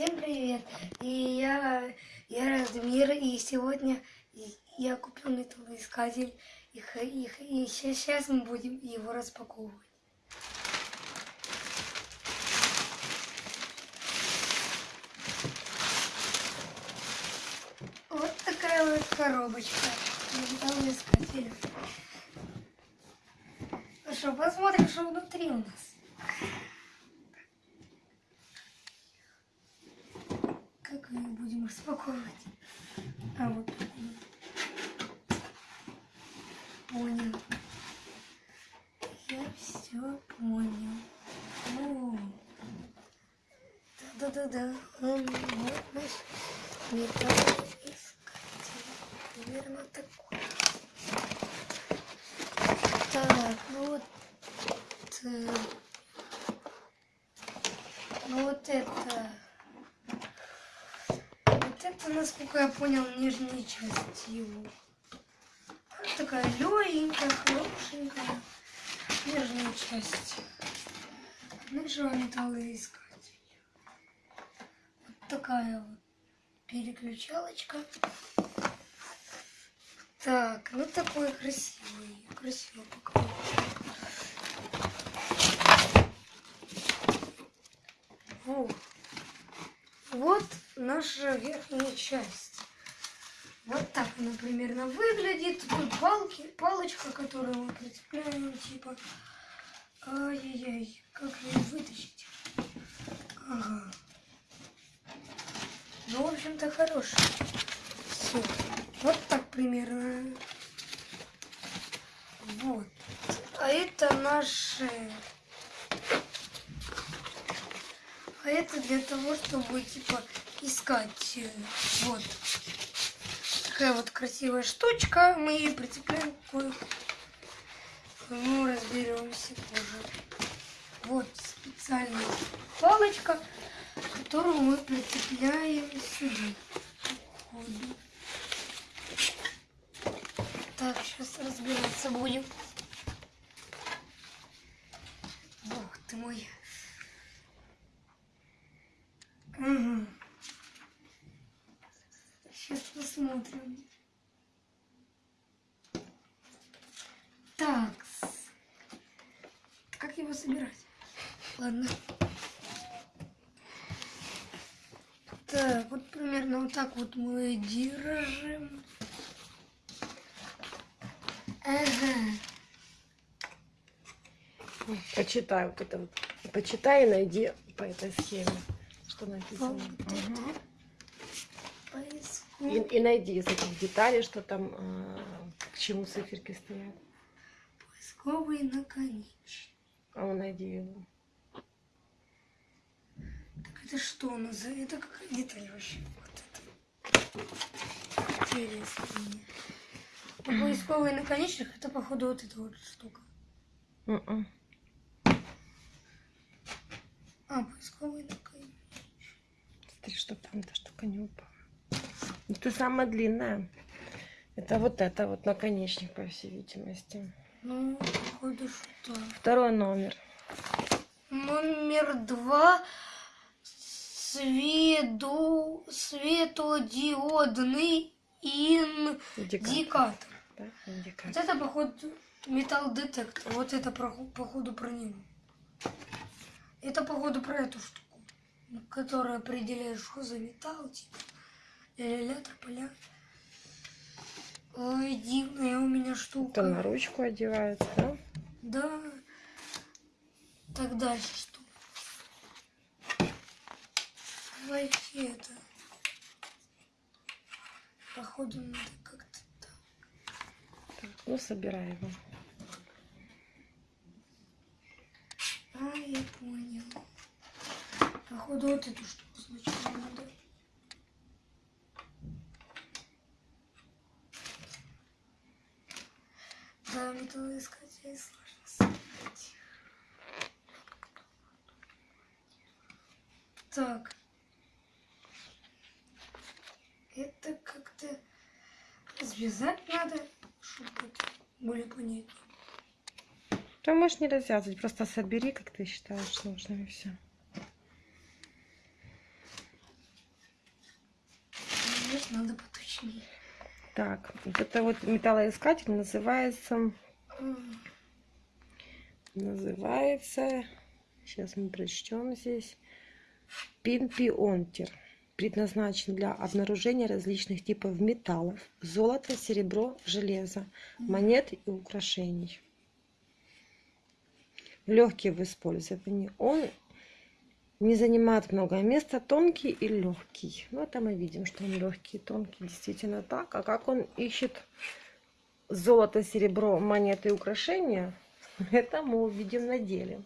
Всем привет! И я, я Радмир, и сегодня я купил металлоискатель, и, и, и сейчас мы будем его распаковывать. Вот такая вот коробочка металлоискателя. Ну что, посмотрим, что внутри у нас. Как мы будем распаковывать? А вот. Понял. Я все понял. Да-да-да-да. Он вот наш металлоискатель. Примерно такой. Так, ну вот. э, Ну вот это. Насколько я понял, нижняя часть его. Такая легенькая, хорошенькая. Нижняя часть. Нижнего металлоискателя. Вот такая вот переключалочка. Так, ну такой красивый. Красиво. Вот. Вот наша верхняя часть. Вот так она примерно выглядит. Тут палки, палочка, которую мы прицепляем, типа. Ай-яй-яй, как ее вытащить? Ага. Ну, в общем-то, хорошая. Все. Вот так примерно. Вот. А это наши... А это для того, чтобы, типа, искать. э, Вот. Такая вот красивая штучка. Мы ее прицепляем к Ну, разберемся позже. Вот специальная палочка, которую мы прицепляем сюда. Так, сейчас разбираться будем. Бог ты мой. Ага. Сейчас посмотрим. Так. Как его собирать? Ладно. Так, вот примерно вот так вот мы держим. Ага. Почитай вот это вот. Почитай и найди по этой схеме, что написано. Поиску. И, и найди из этих деталей, что там, а, к чему циферки стоят. Поисковый наконечник. А ну найди его. Так это что у нас за... Это какая деталь вообще? Вот это. Интересно мне. А поисковый наконечник это походу вот эта вот штука. Мгм. А, поисковый наконечник. Смотри, что там эта штука не упала. Это самая длинная. Это вот это вот наконечник, по всей видимости. Ну, походу что. Второй номер. Номер два. Свету... Светодиодный Индикатор. индикатор. Да? Вот Индикатор. это, походу, металл детектор. Вот это, походу, про него. Это, походу, про эту штуку, которая определяет, что за металл, типа. Ля-ля-ля, тополя. Ой, дивная у меня штука. Это на ручку одевается, да? Да. Так дальше что? Давайте это. Походу надо как-то так. Так, ну, собирай его. А, я понял. Походу вот эту штуку сначала надо. Да, металлоискатель сложно собрать. Так. Это как-то развязать надо, чтобы более понятнее. Ты можешь не развязывать, просто собери, как ты считаешь нужным, и все. надо поточнее. Так, вот это вот металлоискатель называется... Называется... Сейчас мы прочтем здесь. Пинпионтер. Предназначен для обнаружения различных типов металлов, золота, серебро, железа, монет и украшений. Легкий в использовании. Он не занимает много места, тонкий и легкий. Ну, это мы видим, что он легкий тонкий, действительно так. А как он ищет золото, серебро, монеты и украшения, это мы увидим на деле.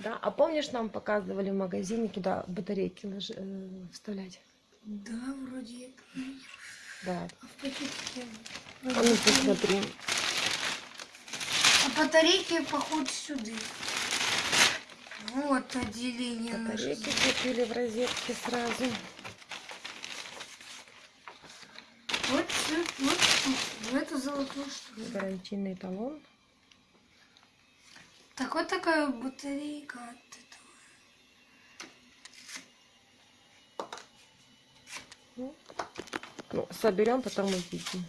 Да? А помнишь, нам показывали в магазине, куда батарейки лож- э, вставлять? Да, вроде. Да. А в пакетике... А ну посмотри. А батарейки, походу, сюда. Вот отделение. Батарейки купили в розетке сразу. Вот, сю- вот тут, в эту золотую штуку. Гарантийный талон. Так вот такая батарейка от этого. Ну, соберем, потом увидим.